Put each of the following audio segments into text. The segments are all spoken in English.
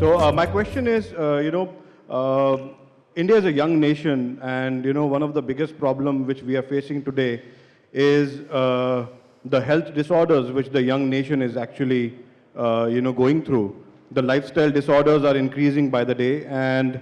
Uh, my question is, uh, you know, uh, India is a young nation, and you know, one of the biggest problem which we are facing today is uh, the health disorders which the young nation is actually, you know, going through. The lifestyle disorders are increasing by the day, and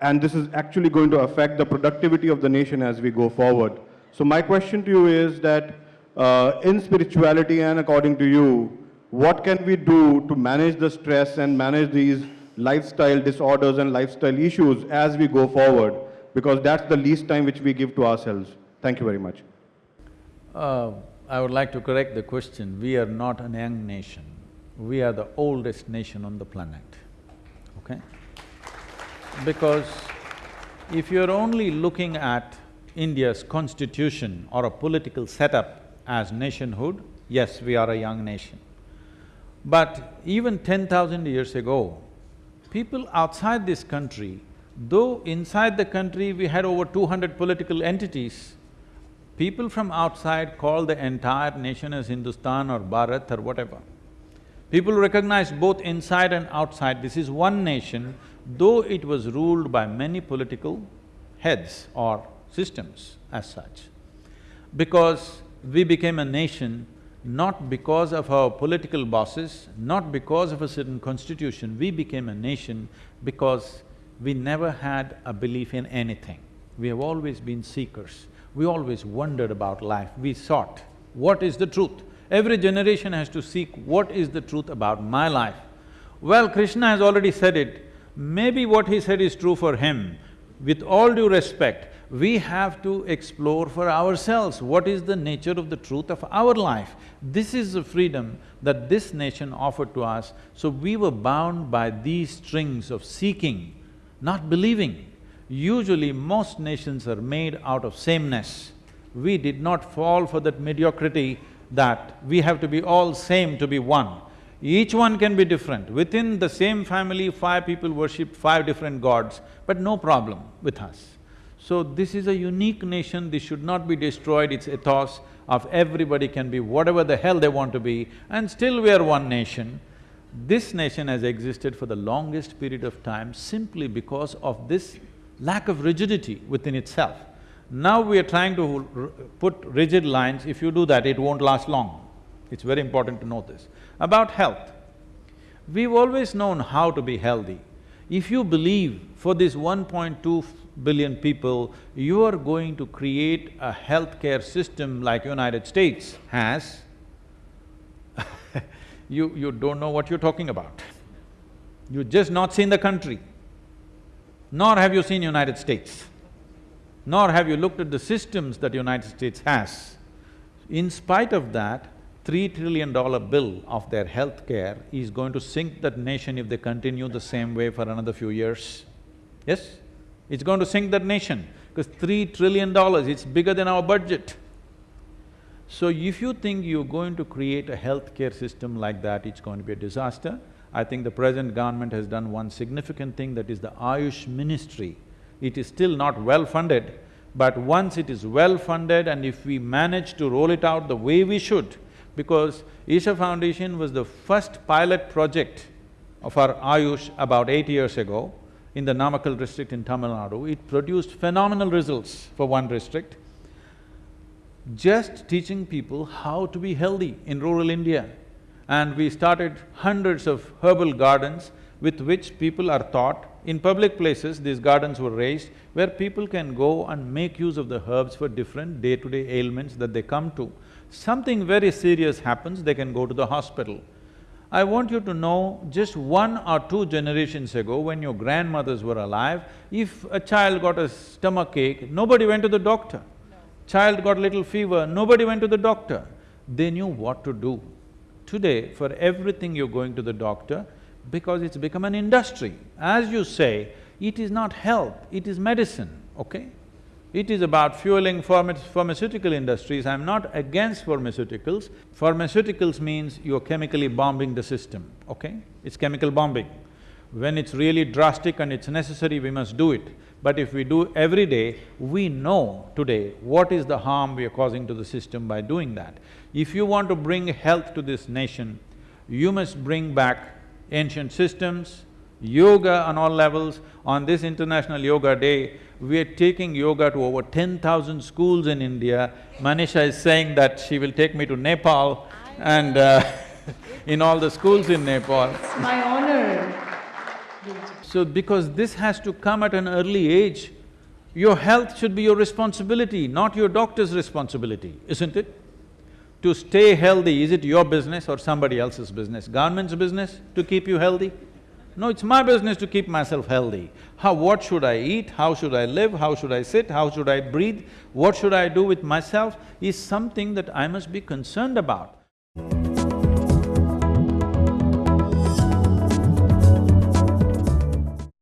and this is actually going to affect the productivity of the nation as we go forward. So my question to you is that uh, in spirituality and according to you, what can we do to manage the stress and manage these lifestyle disorders and lifestyle issues as we go forward? Because that's the least time which we give to ourselves. Thank you very much. Uh, I would like to correct the question. We are not a young nation. We are the oldest nation on the planet, okay? Because if you're only looking at India's constitution or a political setup as nationhood, yes, we are a young nation. But even ten thousand years ago, people outside this country, though inside the country we had over two hundred political entities, people from outside called the entire nation as Hindustan or Bharat or whatever. People recognized both inside and outside, this is one nation, though it was ruled by many political heads or systems as such. Because we became a nation not because of our political bosses, not because of a certain constitution, we became a nation because we never had a belief in anything. We have always been seekers. We always wondered about life. We sought, what is the truth? Every generation has to seek what is the truth about my life. Well, Krishna has already said it, maybe what he said is true for him. With all due respect, we have to explore for ourselves what is the nature of the truth of our life. This is the freedom that this nation offered to us, so we were bound by these strings of seeking, not believing. Usually most nations are made out of sameness. We did not fall for that mediocrity that we have to be all same to be one. Each one can be different. Within the same family, five people worship five different gods, but no problem with us. So this is a unique nation, this should not be destroyed, its ethos of everybody can be whatever the hell they want to be and still we are one nation. This nation has existed for the longest period of time simply because of this lack of rigidity within itself. Now we are trying to put rigid lines, if you do that, it won't last long. It's very important to know this. About health, we've always known how to be healthy. If you believe for this 1.2 billion people, you are going to create a healthcare system like United States has, you… you don't know what you're talking about. You've just not seen the country, nor have you seen United States, nor have you looked at the systems that United States has. In spite of that, three trillion dollar bill of their healthcare is going to sink that nation if they continue the same way for another few years. Yes? It's going to sink that nation because three trillion dollars, it's bigger than our budget. So if you think you're going to create a healthcare system like that, it's going to be a disaster. I think the present government has done one significant thing, that is the Ayush ministry. It is still not well funded, but once it is well funded and if we manage to roll it out the way we should, because Isha Foundation was the first pilot project of our Ayush about eight years ago, in the Namakkal district in Tamil Nadu, it produced phenomenal results for one district. Just teaching people how to be healthy in rural India. And we started hundreds of herbal gardens with which people are taught. In public places, these gardens were raised where people can go and make use of the herbs for different day-to-day -day ailments that they come to. Something very serious happens, they can go to the hospital. I want you to know, just one or two generations ago, when your grandmothers were alive, if a child got a stomach ache, nobody went to the doctor. No. Child got little fever, nobody went to the doctor. They knew what to do. Today, for everything you're going to the doctor, because it's become an industry. As you say, it is not health, it is medicine, okay? It is about fueling pharmaceutical industries. I'm not against pharmaceuticals. Pharmaceuticals means you're chemically bombing the system, okay? It's chemical bombing. When it's really drastic and it's necessary, we must do it. But if we do every day, we know today what is the harm we are causing to the system by doing that. If you want to bring health to this nation, you must bring back ancient systems, Yoga on all levels. On this International Yoga Day, we are taking yoga to over ten thousand schools in India. Manisha is saying that she will take me to Nepal and uh, in all the schools in Nepal. It's my honor. So because this has to come at an early age, your health should be your responsibility, not your doctor's responsibility, isn't it? To stay healthy, is it your business or somebody else's business? Government's business to keep you healthy? No, it's my business to keep myself healthy. How… what should I eat, how should I live, how should I sit, how should I breathe, what should I do with myself is something that I must be concerned about.